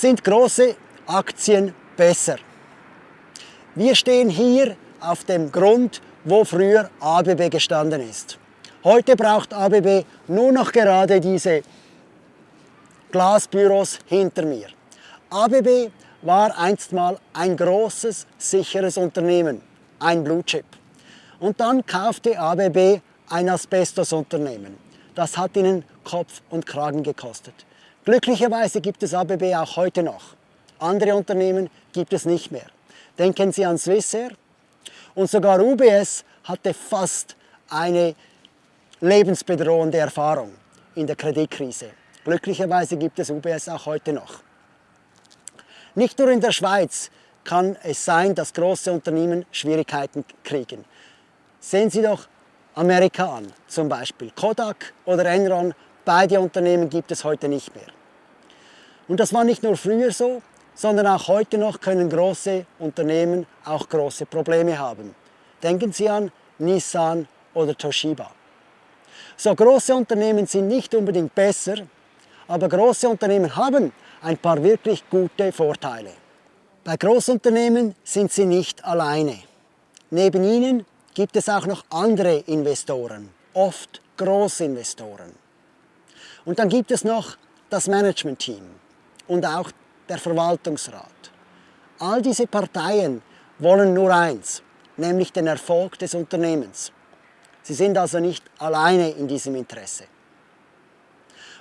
Sind große Aktien besser? Wir stehen hier auf dem Grund, wo früher ABB gestanden ist. Heute braucht ABB nur noch gerade diese Glasbüros hinter mir. ABB war einst mal ein großes, sicheres Unternehmen, ein Blue Chip. Und dann kaufte ABB ein Asbestosunternehmen. Das hat ihnen Kopf und Kragen gekostet. Glücklicherweise gibt es ABB auch heute noch. Andere Unternehmen gibt es nicht mehr. Denken Sie an Swissair. Und sogar UBS hatte fast eine lebensbedrohende Erfahrung in der Kreditkrise. Glücklicherweise gibt es UBS auch heute noch. Nicht nur in der Schweiz kann es sein, dass große Unternehmen Schwierigkeiten kriegen. Sehen Sie doch Amerika an, zum Beispiel Kodak oder Enron, beide Unternehmen gibt es heute nicht mehr. Und das war nicht nur früher so, sondern auch heute noch können große Unternehmen auch große Probleme haben. Denken Sie an Nissan oder Toshiba. So große Unternehmen sind nicht unbedingt besser, aber große Unternehmen haben ein paar wirklich gute Vorteile. Bei Großunternehmen sind sie nicht alleine. Neben ihnen gibt es auch noch andere Investoren, oft Großinvestoren. Und dann gibt es noch das Managementteam und auch der Verwaltungsrat. All diese Parteien wollen nur eins, nämlich den Erfolg des Unternehmens. Sie sind also nicht alleine in diesem Interesse.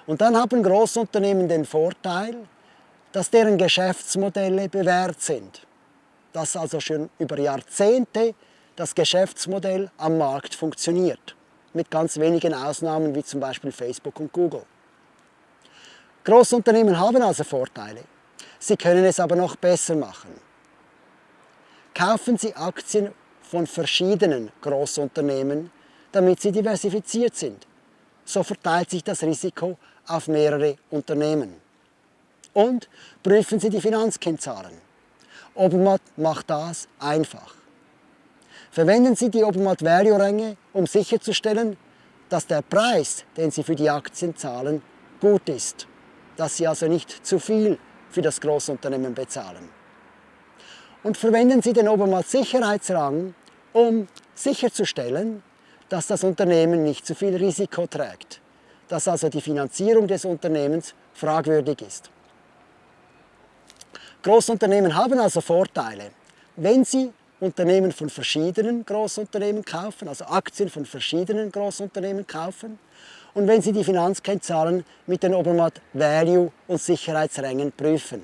Und dann haben Großunternehmen den Vorteil, dass deren Geschäftsmodelle bewährt sind. Dass also schon über Jahrzehnte das Geschäftsmodell am Markt funktioniert. Mit ganz wenigen Ausnahmen wie zum Beispiel Facebook und Google. Großunternehmen haben also Vorteile. Sie können es aber noch besser machen. Kaufen Sie Aktien von verschiedenen Großunternehmen, damit sie diversifiziert sind. So verteilt sich das Risiko auf mehrere Unternehmen. Und prüfen Sie die Finanzkennzahlen. Obermatt macht das einfach. Verwenden Sie die Obermatt Value Ränge, um sicherzustellen, dass der Preis, den Sie für die Aktien zahlen, gut ist. Dass Sie also nicht zu viel für das Großunternehmen bezahlen. Und verwenden Sie den Obermatt Sicherheitsrang, um sicherzustellen, dass das Unternehmen nicht zu viel Risiko trägt. Dass also die Finanzierung des Unternehmens fragwürdig ist. Großunternehmen haben also Vorteile. Wenn sie Unternehmen von verschiedenen Großunternehmen kaufen, also Aktien von verschiedenen Großunternehmen kaufen und wenn Sie die Finanzkennzahlen mit den Obermatt Value und Sicherheitsrängen prüfen.